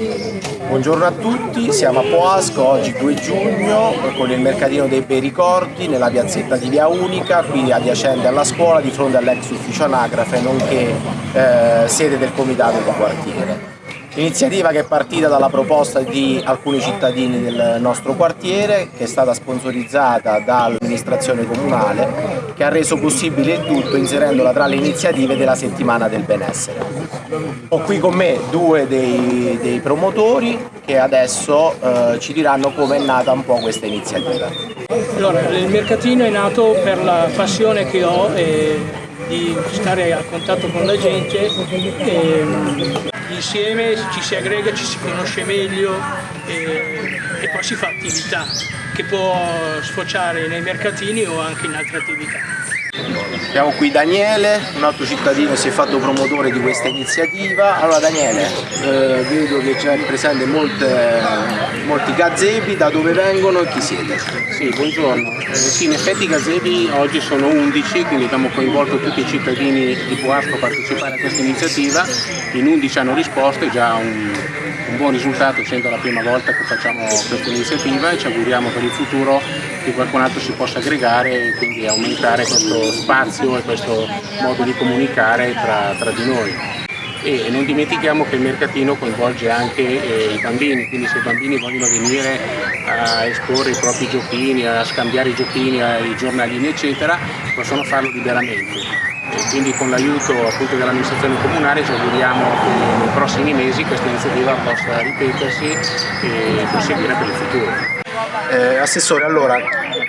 Buongiorno a tutti, siamo a Poasco oggi 2 giugno con il mercatino dei bei ricordi nella piazzetta di Via Unica, qui adiacente alla scuola di fronte all'ex ufficio anagrafe nonché eh, sede del comitato di quartiere. Iniziativa che è partita dalla proposta di alcuni cittadini del nostro quartiere, che è stata sponsorizzata dall'amministrazione comunale, che ha reso possibile il tutto inserendola tra le iniziative della settimana del benessere. Ho qui con me due dei, dei promotori che adesso eh, ci diranno come è nata un po' questa iniziativa. Allora, il mercatino è nato per la passione che ho eh, di stare a contatto con la gente. E, insieme ci si aggrega, ci si conosce meglio e, e poi si fa attività che può sfociare nei mercatini o anche in altre attività. Abbiamo qui Daniele, un altro cittadino si è fatto promotore di questa iniziativa. Allora Daniele, eh, vedo che c'è presente molte, molti gazebi, da dove vengono e chi siete? Sì, buongiorno. Eh, sì, in effetti i gazebi oggi sono 11, quindi abbiamo coinvolto tutti i cittadini di Puasco a partecipare a questa iniziativa. In 11 hanno risposto, è già un, un buon risultato, essendo la prima volta che facciamo questa iniziativa e ci auguriamo per il futuro che qualcun altro si possa aggregare e quindi aumentare questo spazio e questo modo di comunicare tra, tra di noi. E non dimentichiamo che il mercatino coinvolge anche eh, i bambini, quindi se i bambini vogliono venire a esporre i propri giochini, a scambiare i giochini, i giornalini eccetera, possono farlo liberamente. E quindi con l'aiuto dell'amministrazione comunale ci auguriamo che nei prossimi mesi questa iniziativa possa ripetersi e proseguire per il futuro. Eh, Assessore, allora,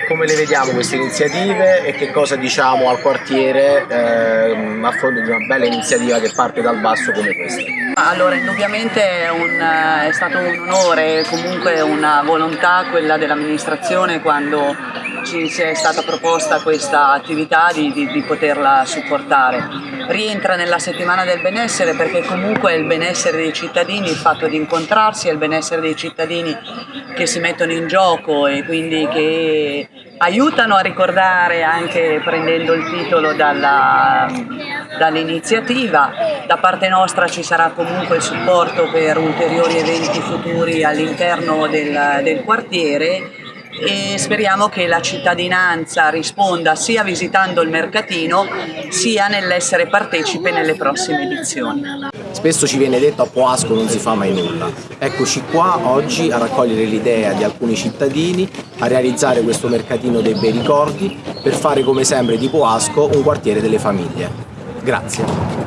come le vediamo queste iniziative e che cosa diciamo al quartiere eh, a fronte di una bella iniziativa che parte dal basso come questa? Allora, indubbiamente è, un, è stato un onore, comunque una volontà quella dell'amministrazione quando ci è stata proposta questa attività di, di, di, poterla supportare. Rientra nella settimana del benessere perché comunque è il benessere dei cittadini, il fatto di incontrarsi, è il benessere dei cittadini che si mettono in gioco e quindi che aiutano a ricordare anche prendendo il titolo dall'iniziativa. Da parte nostra ci sarà comunque il supporto per ulteriori eventi futuri all'interno del, del quartiere e speriamo che la cittadinanza risponda sia visitando il mercatino sia nell'essere partecipe nelle prossime edizioni. Spesso ci viene detto a Poasco non si fa mai nulla. Eccoci qua oggi a raccogliere l'idea di alcuni cittadini a realizzare questo mercatino dei bei ricordi per fare come sempre di Poasco un quartiere delle famiglie. Grazie.